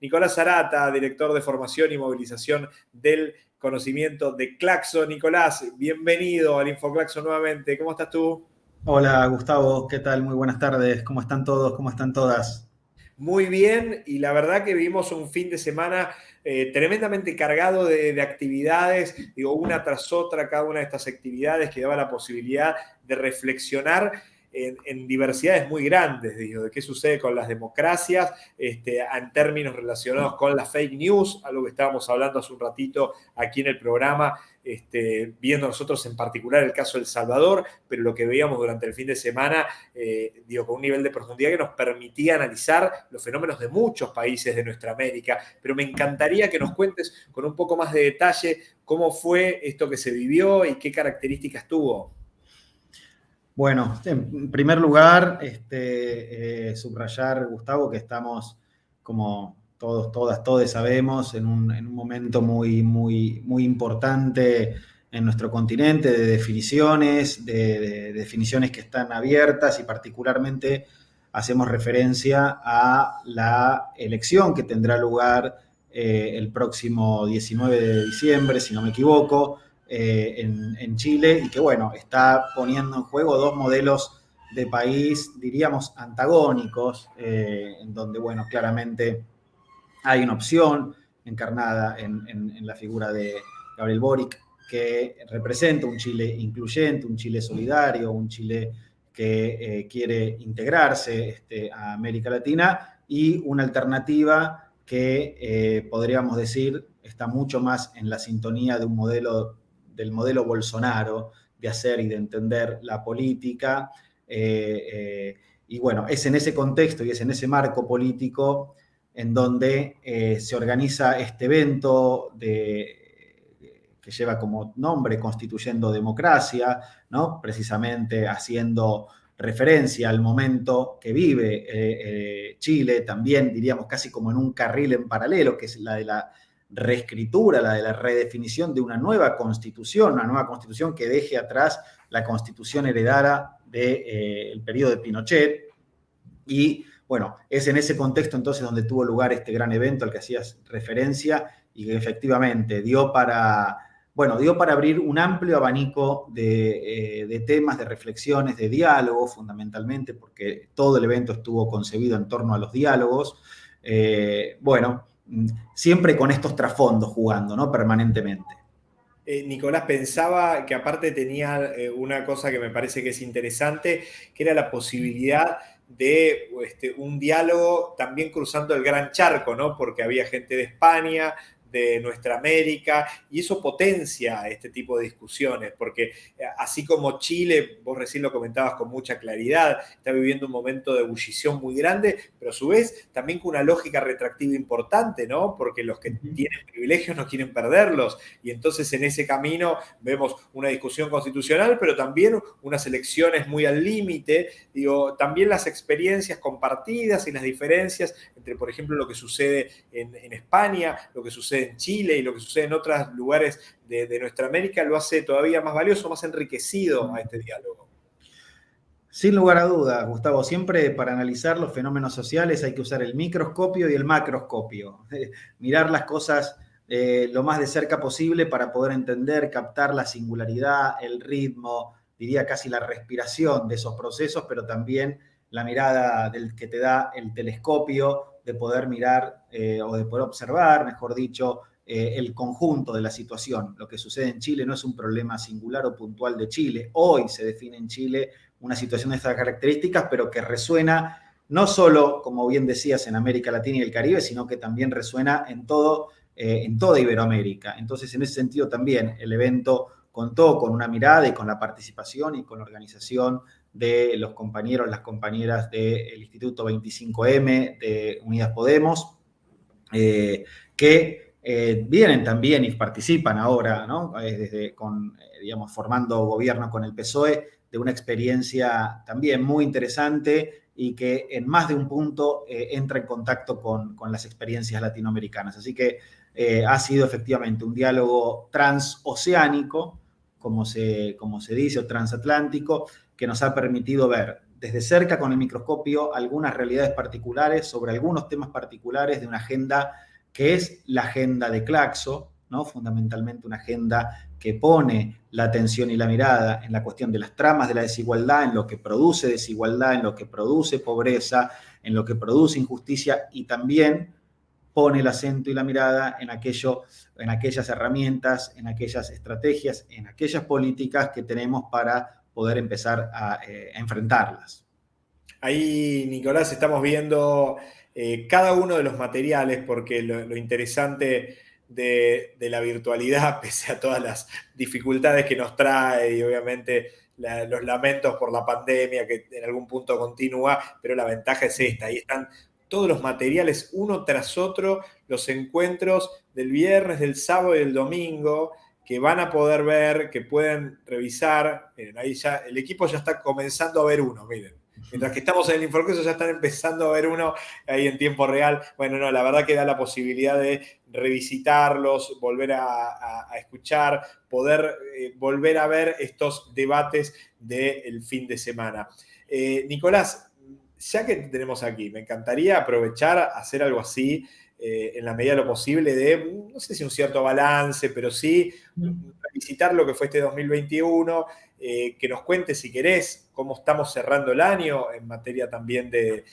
Nicolás Zarata, director de formación y movilización del conocimiento de Claxo. Nicolás, bienvenido al InfoClaxo nuevamente. ¿Cómo estás tú? Hola Gustavo, ¿qué tal? Muy buenas tardes. ¿Cómo están todos? ¿Cómo están todas? Muy bien, y la verdad que vivimos un fin de semana eh, tremendamente cargado de, de, actividades, digo, una tras otra, cada una de estas actividades que daba la posibilidad de reflexionar en, diversidades muy grandes, digo, de qué sucede con las democracias este, en términos relacionados con la fake news, algo que estábamos hablando hace un ratito aquí en el programa, este, viendo nosotros en particular el caso de El Salvador, pero lo que veíamos durante el fin de semana, eh, digo, con un nivel de profundidad que nos permitía analizar los fenómenos de muchos países de nuestra América. Pero me encantaría que nos cuentes con un poco más de detalle cómo fue esto que se vivió y qué características tuvo. Bueno, en primer lugar, este, eh, subrayar, Gustavo, que estamos, como todos, todas, todos sabemos, en un, momento muy, muy, muy importante en nuestro continente de definiciones, de, definiciones que están abiertas y particularmente hacemos referencia a la elección que tendrá lugar eh, el próximo 19 de diciembre, si no me equivoco, eh, en, Chile y que, bueno, está poniendo en juego dos modelos de país, diríamos, antagónicos, eh, en donde, bueno, claramente hay una opción encarnada en, la figura de Gabriel Boric, que representa un Chile incluyente, un Chile solidario, un Chile que eh, quiere integrarse este, a América Latina y una alternativa que podríamos decir está mucho más en la sintonía de un modelo del modelo Bolsonaro de hacer y de entender la política. Eh, eh, y bueno, es en ese contexto y es en ese marco político en donde eh, se organiza este evento que lleva como nombre Constituyendo Democracia, ¿no? precisamente haciendo referencia al momento que vive Chile, también diríamos casi como en un carril en paralelo, que es la de la reescritura, la de la redefinición de una nueva constitución, una nueva constitución que deje atrás la constitución heredada del eh, periodo de Pinochet. Y bueno, es en ese contexto entonces donde tuvo lugar este gran evento al que hacías referencia y que efectivamente dio para, bueno, dio para abrir un amplio abanico de, eh, temas, de reflexiones, de diálogo fundamentalmente, porque todo el evento estuvo concebido en torno a los diálogos. Eh, bueno, siempre con estos trasfondos jugando, ¿no? Permanentemente. Eh, Nicolás pensaba que aparte tenía eh, una cosa que me parece que es interesante, que era la posibilidad de este, un diálogo también cruzando el gran charco, ¿no? Porque había gente de España, de nuestra América y eso potencia este tipo de discusiones, porque eh, así como Chile, vos recién lo comentabas con mucha claridad, está viviendo un momento de ebullición muy grande, pero a su vez también con una lógica retractiva importante, ¿no? Porque los que tienen privilegios no quieren perderlos y entonces en ese camino vemos una discusión constitucional, pero también unas elecciones muy al límite, digo, también las experiencias compartidas y las diferencias entre, por ejemplo, lo que sucede en, en España, lo que sucede en Chile y lo que sucede en otros lugares de, nuestra América lo hace todavía más valioso, más enriquecido a este diálogo. Sin lugar a dudas, Gustavo, siempre para analizar los fenómenos sociales hay que usar el microscopio y el macroscopio. Mirar las cosas eh, lo más de cerca posible para poder entender, captar la singularidad, el ritmo, diría casi la respiración de esos procesos, pero también la mirada del que te da el telescopio de poder mirar eh, o de poder observar, mejor dicho, eh, el conjunto de la situación. Lo que sucede en Chile no es un problema singular o puntual de Chile. Hoy se define en Chile una situación de estas características, pero que resuena no solo, como bien decías, en América Latina y el Caribe, sino que también resuena en, todo, eh, en toda Iberoamérica. Entonces, en ese sentido también el evento contó con una mirada y con la participación y con la organización de los compañeros, las compañeras del Instituto 25M de Unidas Podemos, eh, que eh, vienen también y participan ahora. Eh, desde digamos, formando gobierno con el PSOE, de una experiencia también muy interesante y que en más de un punto entra en contacto con, con, las experiencias latinoamericanas. Así que ha sido efectivamente un diálogo transoceánico, como se, como se dice, o transatlántico, que nos ha permitido ver desde cerca con el microscopio algunas realidades particulares sobre algunos temas particulares de una agenda que es la agenda de Claxo, ¿no? fundamentalmente una agenda que pone la atención y la mirada en la cuestión de las tramas de la desigualdad, en lo que produce desigualdad, en lo que produce pobreza, en lo que produce injusticia y también pone el acento y la mirada en, aquello, en aquellas herramientas, en aquellas estrategias, en aquellas políticas que tenemos para poder empezar a, eh, enfrentarlas. Ahí, Nicolás, estamos viendo eh, cada uno de los materiales porque lo interesante de, la virtualidad, pese a todas las dificultades que nos trae y obviamente los lamentos por la pandemia que en algún punto continúa, pero la ventaja es esta, ahí están todos los materiales uno tras otro, los encuentros del viernes, del sábado y del domingo, que van a poder ver, que pueden revisar. Miren, ahí ya el equipo ya está comenzando a ver uno, miren. Mientras que estamos en el Infocurso ya están empezando a ver uno ahí en tiempo real. Bueno, no, la verdad que da la posibilidad de revisitarlos, volver a, escuchar, poder eh, volver a ver estos debates del fin de semana. Eh, Nicolás, ya que te tenemos aquí, me encantaría aprovechar, hacer algo así eh, en la medida de lo posible de, no sé si un cierto balance, pero sí mm. revisitar lo que fue este 2021 eh, que nos cuente si querés cómo estamos cerrando el año en materia también de,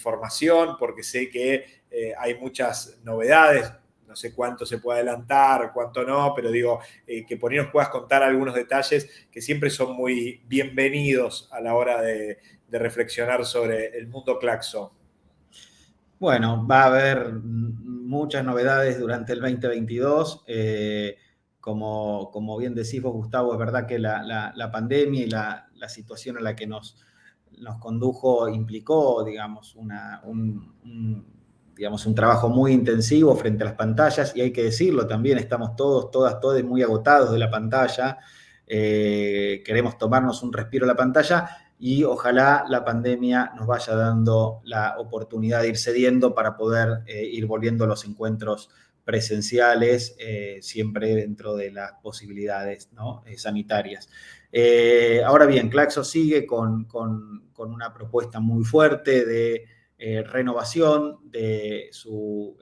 formación, porque sé que eh, hay muchas novedades, no sé cuánto se puede adelantar, cuánto no, pero digo, eh, que por ahí nos puedas contar algunos detalles que siempre son muy bienvenidos a la hora de, reflexionar sobre el mundo Claxo. Bueno, va a haber muchas novedades durante el 2022. Como, como bien decís vos, Gustavo, es verdad que la, pandemia y la, situación a la que nos, nos condujo implicó, digamos, una, un, digamos, un trabajo muy intensivo frente a las pantallas y hay que decirlo también, estamos todos, todas, todos muy agotados de la pantalla, eh, queremos tomarnos un respiro a la pantalla y ojalá la pandemia nos vaya dando la oportunidad de ir cediendo para poder eh, ir volviendo a los encuentros presenciales, eh, siempre dentro de las posibilidades eh, sanitarias. Ahora bien, Claxo sigue con, una propuesta muy fuerte de renovación de su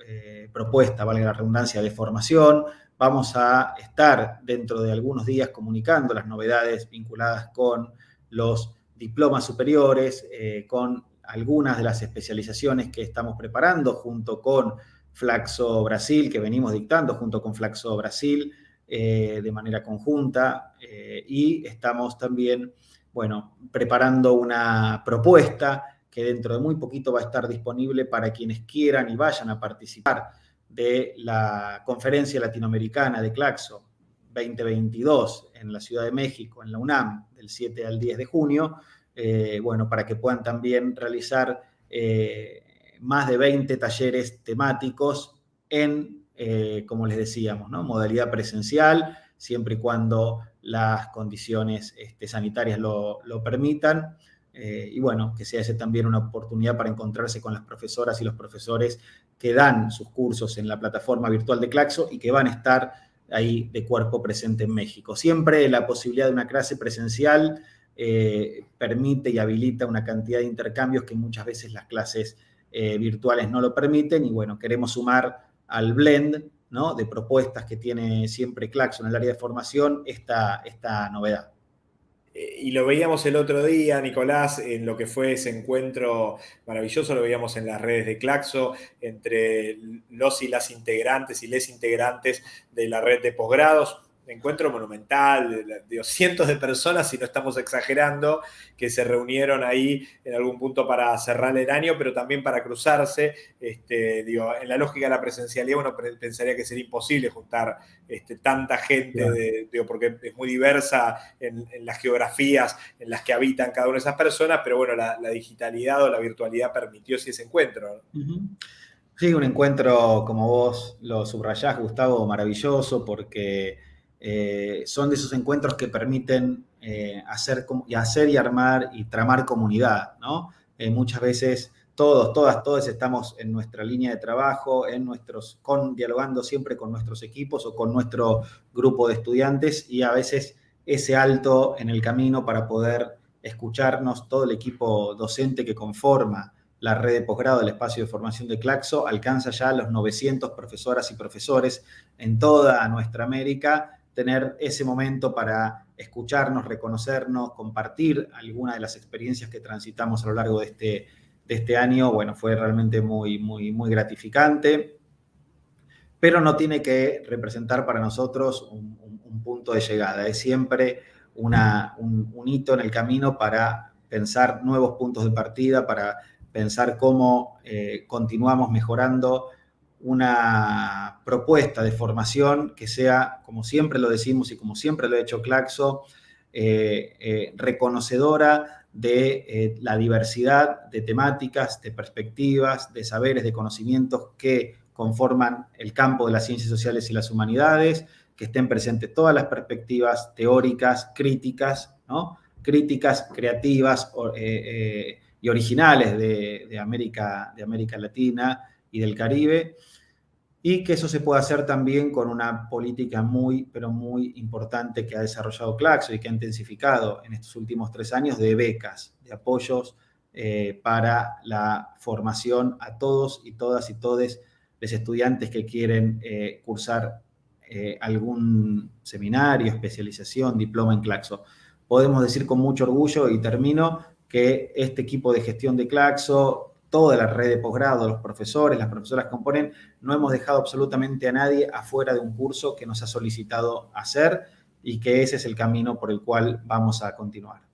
propuesta, valga la redundancia, de formación. Vamos a estar dentro de algunos días comunicando las novedades vinculadas con los diplomas superiores, con algunas de las especializaciones que estamos preparando junto con Flaxo Brasil, que venimos dictando junto con Flaxo Brasil eh, de manera conjunta eh, y estamos también, bueno, preparando una propuesta que dentro de muy poquito va a estar disponible para quienes quieran y vayan a participar de la conferencia latinoamericana de Claxo 2022 en la Ciudad de México, en la UNAM, del 7 al 10 de junio, eh, bueno, para que puedan también realizar más de 20 talleres temáticos en, eh, como les decíamos, ¿no? modalidad presencial, siempre y cuando las condiciones este, sanitarias lo, permitan. Eh, y bueno, que sea ese también una oportunidad para encontrarse con las profesoras y los profesores que dan sus cursos en la plataforma virtual de Claxo y que van a estar ahí de cuerpo presente en México. Siempre la posibilidad de una clase presencial eh, permite y habilita una cantidad de intercambios que muchas veces las clases eh, virtuales no lo permiten y bueno, queremos sumar al blend ¿no? de propuestas que tiene siempre Claxon en el área de formación esta, esta novedad. Eh, y lo veíamos el otro día, Nicolás, en lo que fue ese encuentro maravilloso, lo veíamos en las redes de Claxo, entre los y las integrantes y les integrantes de la red de posgrados encuentro monumental, de, cientos de personas, si no estamos exagerando, que se reunieron ahí en algún punto para cerrar el año, pero también para cruzarse. Este, digo, en la lógica de la presencialidad uno pensaría que sería imposible juntar este, tanta gente, porque es muy diversa en, las geografías en las que habitan cada una de esas personas, pero bueno, la, digitalidad o la virtualidad permitió ese encuentro. Sí, un encuentro, como vos lo subrayás, Gustavo, maravilloso, porque eh, son de esos encuentros que permiten eh, hacer, y hacer y armar y tramar comunidad, ¿no? Eh, muchas veces todos, todas, todos estamos en nuestra línea de trabajo, en nuestros, dialogando siempre con nuestros equipos o con nuestro grupo de estudiantes y a veces ese alto en el camino para poder escucharnos, todo el equipo docente que conforma la red de posgrado del espacio de formación de Claxo alcanza ya los 900 profesoras y profesores en toda nuestra América, tener ese momento para escucharnos, reconocernos, compartir alguna de las experiencias que transitamos a lo largo de este, de este año, bueno, fue realmente muy, muy, muy gratificante, pero no tiene que representar para nosotros un, punto de llegada, es siempre una, un, hito en el camino para pensar nuevos puntos de partida, para pensar cómo eh, continuamos mejorando una propuesta de formación que sea, como siempre lo decimos y como siempre lo ha hecho Claxo, eh, eh, reconocedora de la diversidad de temáticas, de perspectivas, de saberes, de conocimientos que conforman el campo de las ciencias sociales y las humanidades, que estén presentes todas las perspectivas teóricas, críticas, ¿no? críticas, creativas, y originales de, América, de América Latina y del Caribe, y que eso se puede hacer también con una política muy, pero muy importante que ha desarrollado Claxo y que ha intensificado en estos últimos tres años de becas, de apoyos eh, para la formación a todos y todas y todes los estudiantes que quieren eh, cursar eh, algún seminario, especialización, diploma en Claxo. Podemos decir con mucho orgullo, y termino, que este equipo de gestión de Claxo, toda la red de posgrado, los profesores, las profesoras que componen, no hemos dejado absolutamente a nadie afuera de un curso que nos ha solicitado hacer y que ese es el camino por el cual vamos a continuar.